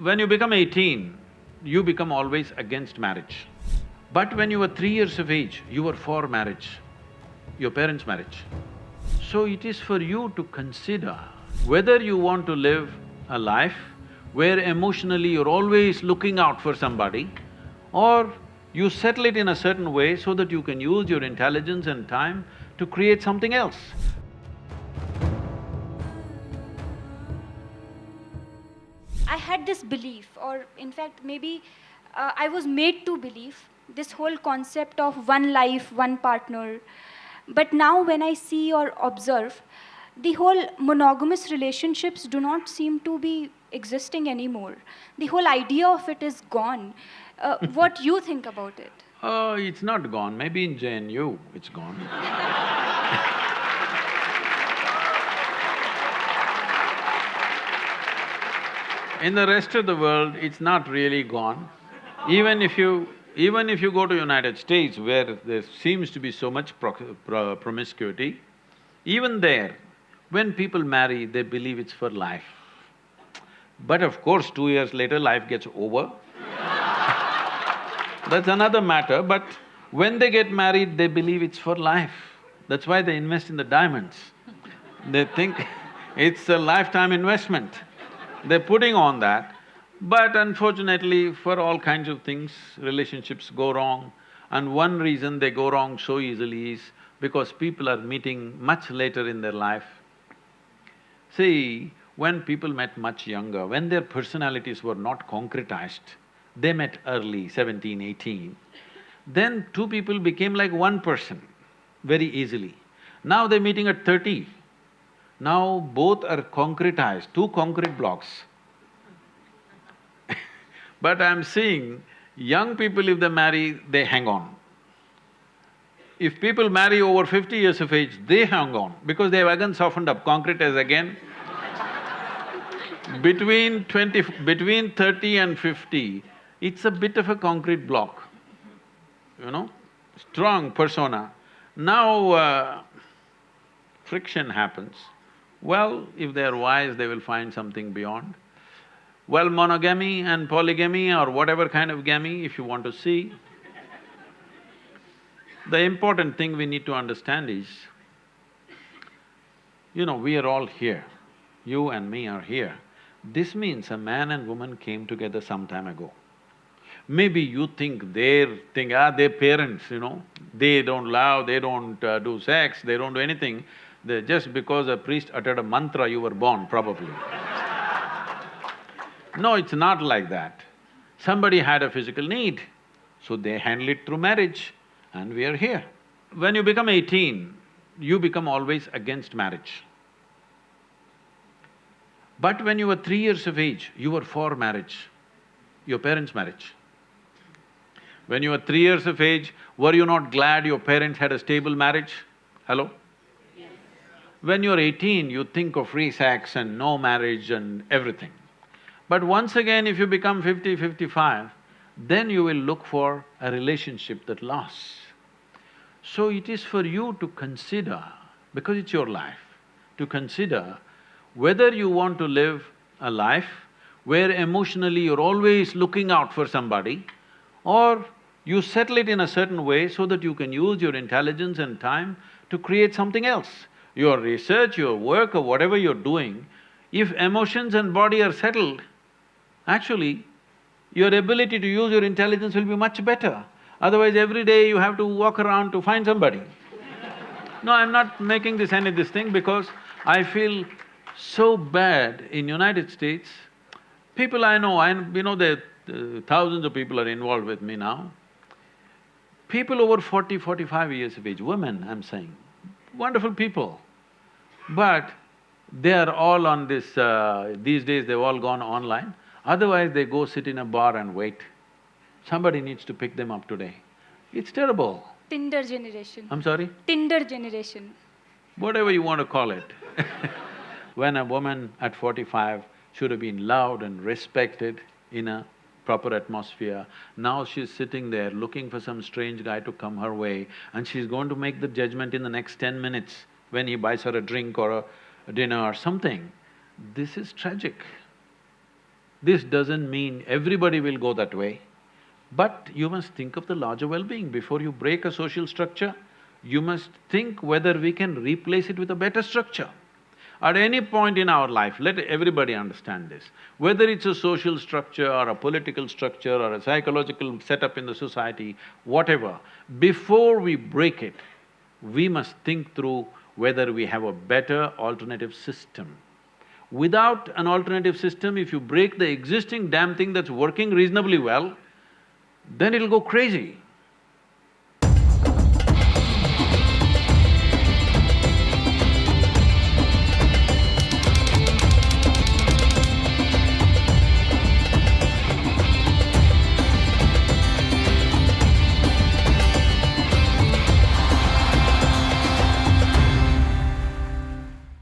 When you become eighteen, you become always against marriage. But when you were three years of age, you were for marriage, your parents' marriage. So it is for you to consider whether you want to live a life where emotionally you're always looking out for somebody or you settle it in a certain way so that you can use your intelligence and time to create something else. This belief, or in fact, maybe uh, I was made to believe this whole concept of one life, one partner. But now, when I see or observe, the whole monogamous relationships do not seem to be existing anymore. The whole idea of it is gone. Uh, what you think about it? Oh, it's not gone, maybe in JNU it's gone In the rest of the world, it's not really gone. Even if you… even if you go to United States where there seems to be so much pro pro promiscuity, even there, when people marry, they believe it's for life. But of course, two years later, life gets over That's another matter, but when they get married, they believe it's for life. That's why they invest in the diamonds. They think it's a lifetime investment. They're putting on that, but unfortunately, for all kinds of things, relationships go wrong. And one reason they go wrong so easily is because people are meeting much later in their life. See, when people met much younger, when their personalities were not concretized, they met early, 17, 18, then two people became like one person very easily. Now they're meeting at thirty. Now both are concretized, two concrete blocks. but I'm seeing young people if they marry, they hang on. If people marry over fifty years of age, they hang on because they've again softened up, concrete is again between twenty… between thirty and fifty, it's a bit of a concrete block, you know, strong persona. Now, uh, friction happens. Well, if they're wise, they will find something beyond. Well, monogamy and polygamy or whatever kind of gamy, if you want to see, the important thing we need to understand is, you know, we are all here, you and me are here. This means a man and woman came together some time ago. Maybe you think their thing, ah, their parents, you know, they don't love, they don't uh, do sex, they don't do anything. Just because a priest uttered a mantra, you were born, probably. no, it's not like that. Somebody had a physical need, so they handle it through marriage, and we are here. When you become eighteen, you become always against marriage. But when you were three years of age, you were for marriage, your parents' marriage. When you were three years of age, were you not glad your parents had a stable marriage? Hello? When you're eighteen, you think of free sex and no marriage and everything. But once again, if you become fifty, fifty-five, then you will look for a relationship that lasts. So it is for you to consider, because it's your life, to consider whether you want to live a life where emotionally you're always looking out for somebody or you settle it in a certain way so that you can use your intelligence and time to create something else. Your research, your work or whatever you're doing, if emotions and body are settled, actually, your ability to use your intelligence will be much better. Otherwise, every day you have to walk around to find somebody. no, I'm not making this any of this thing because I feel so bad in United States. People I know, I… you know there uh, thousands of people are involved with me now. People over 40, 45 years of age, women I'm saying, wonderful people. But they are all on this… Uh, these days they've all gone online, otherwise they go sit in a bar and wait. Somebody needs to pick them up today. It's terrible. Tinder generation. I'm sorry? Tinder generation. Whatever you want to call it When a woman at forty-five should have been loved and respected in a proper atmosphere. Now she's sitting there looking for some strange guy to come her way and she's going to make the judgment in the next ten minutes when he buys her a drink or a dinner or something. This is tragic. This doesn't mean everybody will go that way, but you must think of the larger well-being. Before you break a social structure, you must think whether we can replace it with a better structure. At any point in our life, let everybody understand this, whether it's a social structure or a political structure or a psychological setup in the society, whatever, before we break it, we must think through whether we have a better alternative system. Without an alternative system, if you break the existing damn thing that's working reasonably well, then it'll go crazy.